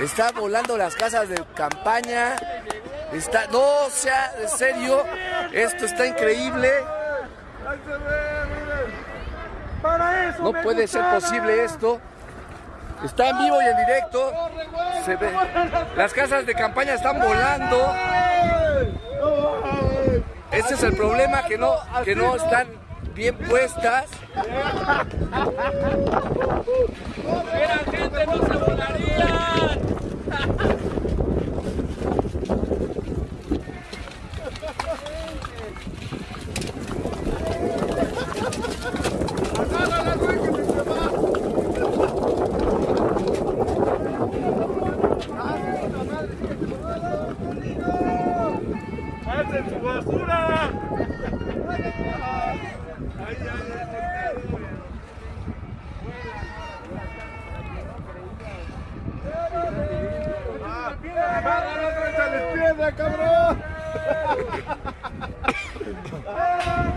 Está volando las casas de campaña. Está, no, sea, en serio, esto está increíble. No puede ser posible esto. Está en vivo y en directo. Se ve. Las casas de campaña están volando. Ese es el problema, que no, que no están bien puestas. ¡Hacen su basura! ¡Ay, ay, ¡Agárralo, cabrón!